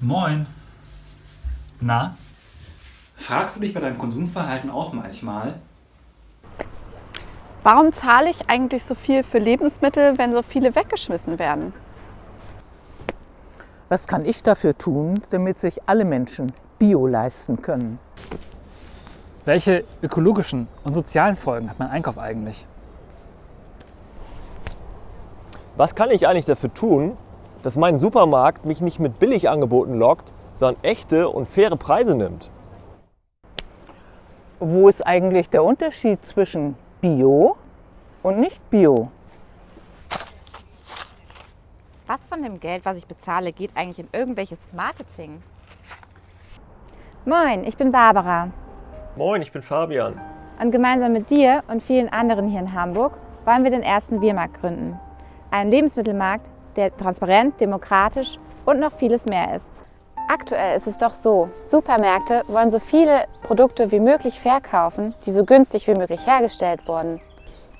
Moin. Na? Fragst du dich bei deinem Konsumverhalten auch manchmal, Warum zahle ich eigentlich so viel für Lebensmittel, wenn so viele weggeschmissen werden? Was kann ich dafür tun, damit sich alle Menschen Bio leisten können? welche ökologischen und sozialen Folgen hat mein Einkauf eigentlich? Was kann ich eigentlich dafür tun, dass mein Supermarkt mich nicht mit Billigangeboten lockt, sondern echte und faire Preise nimmt? Wo ist eigentlich der Unterschied zwischen Bio und nicht Bio? Was von dem Geld, was ich bezahle, geht eigentlich in irgendwelches Marketing? Moin, ich bin Barbara Moin, ich bin Fabian. und gemeinsam mit dir und vielen anderen hier in Hamburg wollen wir den ersten Biermarkt gründen. Einen Lebensmittelmarkt, der transparent, demokratisch und noch vieles mehr ist. Aktuell ist es doch so, Supermärkte wollen so viele Produkte wie möglich verkaufen, die so günstig wie möglich hergestellt wurden.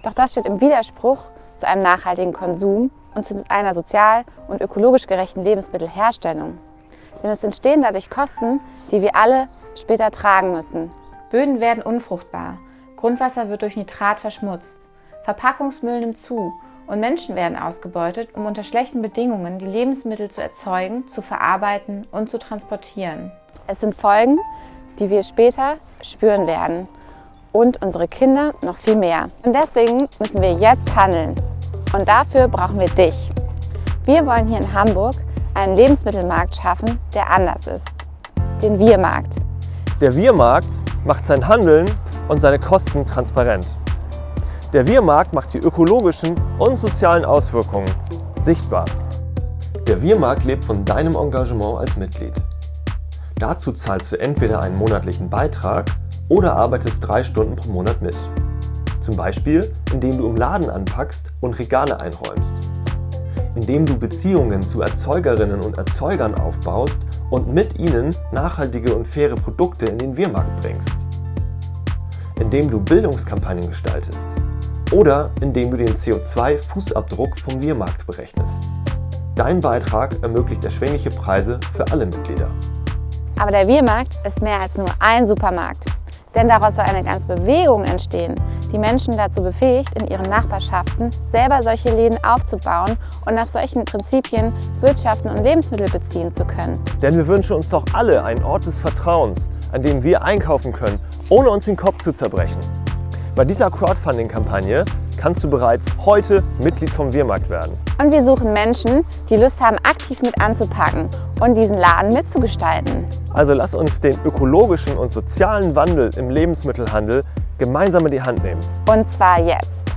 Doch das steht im Widerspruch zu einem nachhaltigen Konsum und zu einer sozial und ökologisch gerechten Lebensmittelherstellung. Denn es entstehen dadurch Kosten, die wir alle später tragen müssen. Böden werden unfruchtbar, Grundwasser wird durch Nitrat verschmutzt, Verpackungsmüll nimmt zu und Menschen werden ausgebeutet, um unter schlechten Bedingungen die Lebensmittel zu erzeugen, zu verarbeiten und zu transportieren. Es sind Folgen, die wir später spüren werden und unsere Kinder noch viel mehr. Und deswegen müssen wir jetzt handeln. Und dafür brauchen wir dich. Wir wollen hier in Hamburg einen Lebensmittelmarkt schaffen, der anders ist. Den Wir-Markt. Der Wir-Markt macht sein Handeln und seine Kosten transparent. Der Wir-Markt macht die ökologischen und sozialen Auswirkungen sichtbar. Der Wir-Markt lebt von deinem Engagement als Mitglied. Dazu zahlst du entweder einen monatlichen Beitrag oder arbeitest drei Stunden pro Monat mit. Zum Beispiel, indem du im Laden anpackst und Regale einräumst. Indem du Beziehungen zu Erzeugerinnen und Erzeugern aufbaust und mit ihnen nachhaltige und faire Produkte in den Wir-Markt bringst. Indem du Bildungskampagnen gestaltest. Oder indem du den CO2-Fußabdruck vom Wir-Markt berechnest. Dein Beitrag ermöglicht erschwingliche Preise für alle Mitglieder. Aber der Wir-Markt ist mehr als nur ein Supermarkt. Denn daraus soll eine ganze Bewegung entstehen, die Menschen dazu befähigt, in ihren Nachbarschaften selber solche Läden aufzubauen und nach solchen Prinzipien wirtschaften und Lebensmittel beziehen zu können. Denn wir wünschen uns doch alle einen Ort des Vertrauens, an dem wir einkaufen können, ohne uns den Kopf zu zerbrechen. Bei dieser Crowdfunding-Kampagne kannst du bereits heute Mitglied vom Wir-Markt werden. Und wir suchen Menschen, die Lust haben, aktiv mit anzupacken und diesen Laden mitzugestalten. Also lass uns den ökologischen und sozialen Wandel im Lebensmittelhandel gemeinsam in die Hand nehmen. Und zwar jetzt.